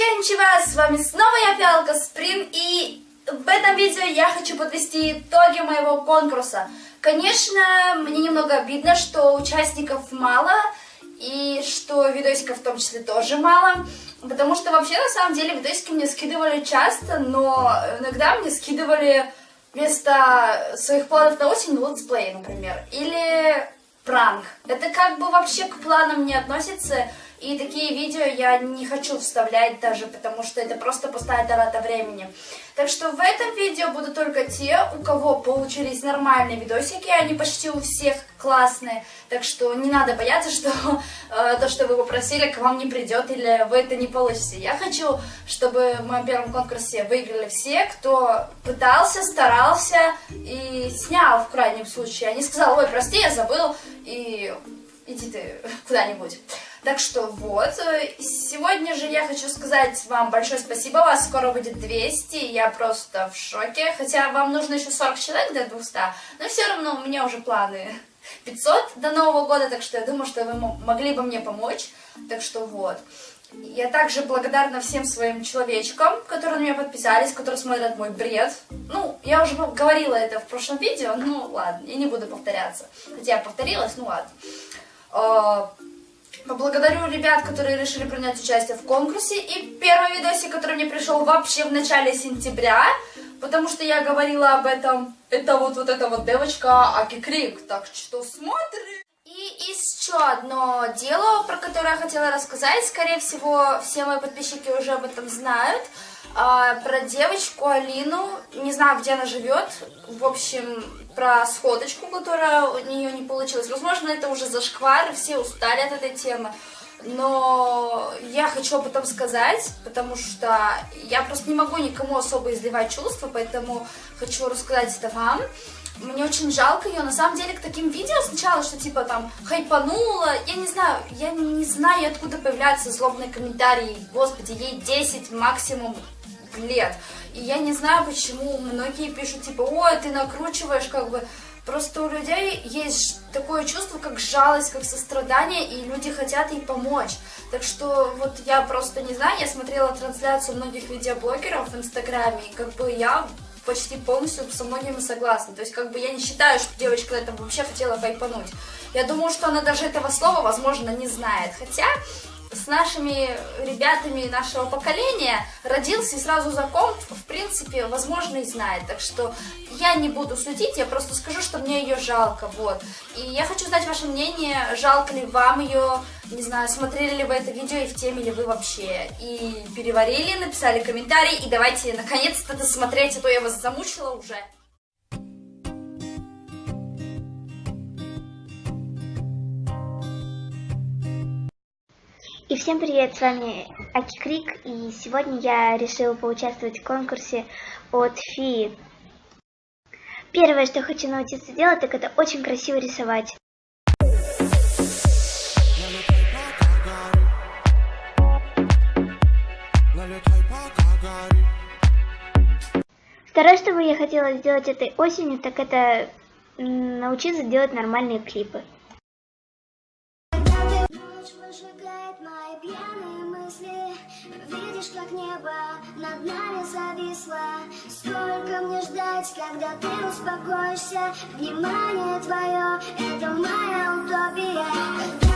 こんにちは, с вами снова я, Фиалка Сприн, и в этом видео я хочу подвести итоги моего конкурса. Конечно, мне немного обидно, что участников мало, и что видосиков в том числе тоже мало, потому что вообще, на самом деле, видосики мне скидывали часто, но иногда мне скидывали вместо своих планов на осень летсплей, например, или пранк. Это как бы вообще к планам не относится, и такие видео я не хочу вставлять даже, потому что это просто пустая трата времени. Так что в этом видео будут только те, у кого получились нормальные видосики, они почти у всех классные. Так что не надо бояться, что э, то, что вы попросили, к вам не придет или вы это не получите. Я хочу, чтобы в моем первом конкурсе выиграли все, кто пытался, старался и снял в крайнем случае, а не сказал, ой, прости, я забыл, и иди ты куда-нибудь. Так что вот, сегодня же я хочу сказать вам большое спасибо, вас скоро будет 200, я просто в шоке, хотя вам нужно еще 40 человек до 200, но все равно у меня уже планы 500 до Нового года, так что я думаю, что вы могли бы мне помочь, так что вот. Я также благодарна всем своим человечкам, которые на меня подписались, которые смотрят мой бред. Ну, я уже говорила это в прошлом видео, ну ладно, я не буду повторяться. Хотя я повторилась, ну ладно. Поблагодарю ребят, которые решили принять участие в конкурсе. И первый видосик, который мне пришел вообще в начале сентября, потому что я говорила об этом, это вот, вот эта вот девочка Аки Крик. Так что смотрим. И еще одно дело, про которое я хотела рассказать. Скорее всего, все мои подписчики уже об этом знают. А, про девочку Алину, не знаю, где она живет. В общем, про сходочку, которая у нее не получилась. Возможно, это уже зашквар, все устали от этой темы. Но я хочу об этом сказать, потому что я просто не могу никому особо изливать чувства, поэтому хочу рассказать это вам. Мне очень жалко ее, на самом деле, к таким видео сначала, что типа там хайпанула, я не знаю, я не знаю, откуда появляются злобные комментарии, господи, ей 10 максимум лет. И я не знаю, почему многие пишут, типа, ой, ты накручиваешь, как бы... Просто у людей есть такое чувство, как жалость, как сострадание, и люди хотят ей помочь. Так что вот я просто не знаю, я смотрела трансляцию многих видеоблогеров в Инстаграме, и как бы я почти полностью со многими согласна. То есть, как бы я не считаю, что девочка на этом вообще хотела хайпануть. Я думаю, что она даже этого слова, возможно, не знает. Хотя с нашими ребятами нашего поколения родился и сразу закон, в принципе, возможно, и знает. Так что я не буду судить, я просто скажу, что мне ее жалко, вот. И я хочу знать ваше мнение, жалко ли вам ее, не знаю, смотрели ли вы это видео и в теме ли вы вообще. И переварили, написали комментарий, и давайте наконец-то досмотреть, а то я вас замучила уже. И всем привет, с вами Аки Крик, и сегодня я решила поучаствовать в конкурсе от Фи. Первое, что хочу научиться делать, так это очень красиво рисовать. Второе, что бы я хотела сделать этой осенью, так это научиться делать нормальные клипы. Видишь, как небо над нами зависло. Сколько мне ждать, когда ты успокоишься. Внимание твое, это моя утопия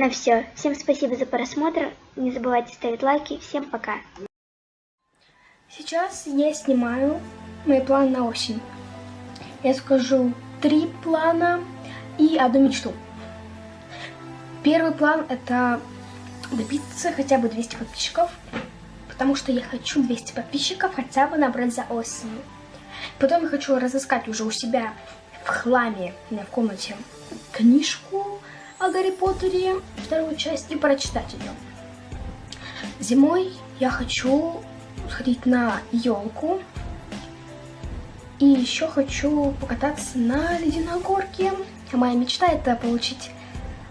Наверное, все. Всем спасибо за просмотр. Не забывайте ставить лайки. Всем пока. Сейчас я снимаю мои планы на осень. Я скажу три плана и одну мечту. Первый план это добиться хотя бы 200 подписчиков, потому что я хочу 200 подписчиков хотя бы набрать за осень. Потом я хочу разыскать уже у себя в хламе, у меня в комнате, книжку о Гарри Поттере, вторую часть, и прочитать ее. Зимой я хочу сходить на елку. И еще хочу покататься на ледяной горке. Моя мечта это получить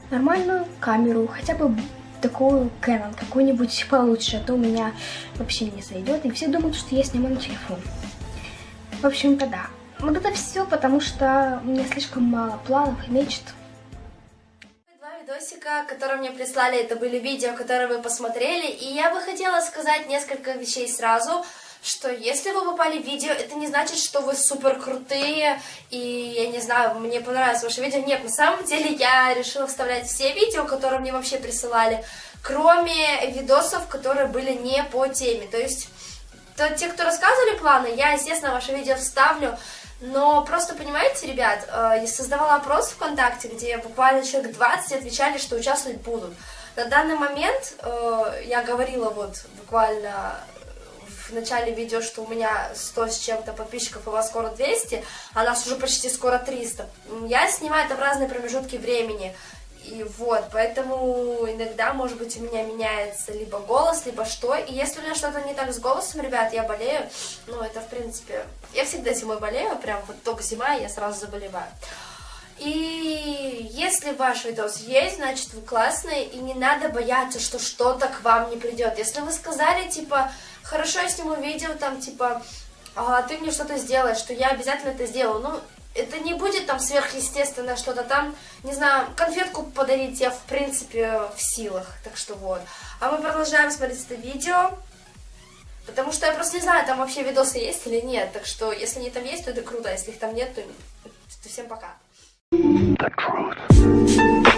нормальную камеру, хотя бы такую Canon, какую-нибудь получше, а то у меня вообще не сойдет, и все думают, что я снимаю на телефон. В общем-то, да. Вот это все, потому что у меня слишком мало планов и мечт. Видосика, которые мне прислали, это были видео, которые вы посмотрели, и я бы хотела сказать несколько вещей сразу, что если вы попали в видео, это не значит, что вы супер крутые, и я не знаю, мне понравилось ваше видео. Нет, на самом деле я решила вставлять все видео, которые мне вообще присылали, кроме видосов, которые были не по теме. То есть, то, те, кто рассказывали планы, я, естественно, ваше видео вставлю, но просто, понимаете, ребят, э, я создавала опрос ВКонтакте, где буквально человек 20 отвечали, что участвовать будут. На данный момент э, я говорила вот буквально в начале видео, что у меня 100 с чем-то подписчиков, у вас скоро 200, а нас уже почти скоро 300. Я снимаю это в разные промежутки времени. И вот, поэтому иногда, может быть, у меня меняется либо голос, либо что. И если у меня что-то не так с голосом, ребят, я болею, ну, это, в принципе, я всегда зимой болею, прям вот только зима, я сразу заболеваю. И если ваш видос есть, значит вы классные, и не надо бояться, что что-то к вам не придет. Если вы сказали, типа, хорошо, я сниму видео, там, типа, а, ты мне что-то сделаешь, что я обязательно это сделаю. Ну, это не будет там сверхъестественное что-то там, не знаю, конфетку подарить я в принципе в силах, так что вот. А мы продолжаем смотреть это видео, потому что я просто не знаю, там вообще видосы есть или нет, так что если они там есть, то это круто, а если их там нет, то, то всем пока. The Привет,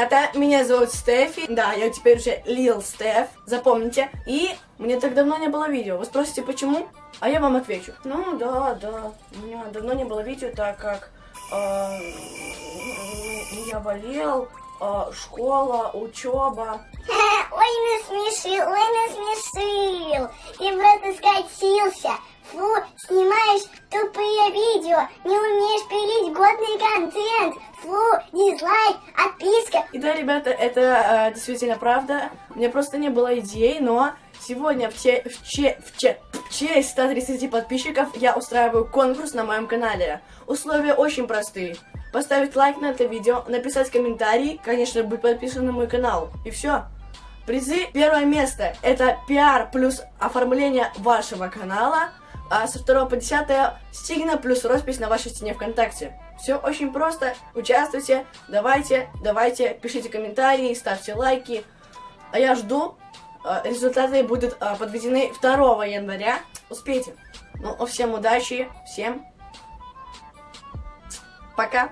ребята, меня зовут Стефи, да, я теперь уже Лил Стеф, запомните. И мне так давно не было видео, вы спросите почему? А я вам отвечу. Ну да, да, у меня давно не было видео, так как э, я болел, э, школа, учеба. Ой, насмешил, ой, насмешил, и просто скатился. Фу, снимаешь тупые видео, не умеешь пилить годный контент. Фу, дизлайк, отписка. И да, ребята, это э, действительно правда. У меня просто не было идей, но сегодня в, че, в, че, в, че, в честь 130 подписчиков я устраиваю конкурс на моем канале. Условия очень простые. Поставить лайк на это видео, написать комментарий, конечно, быть подписан на мой канал. И все. Призы первое место это пиар плюс оформление вашего канала а со 2 по 10 стигна плюс роспись на вашей стене ВКонтакте. Все очень просто, участвуйте, давайте, давайте, пишите комментарии, ставьте лайки. А я жду, а, результаты будут а, подведены 2 января. Успейте. Ну, всем удачи, всем пока.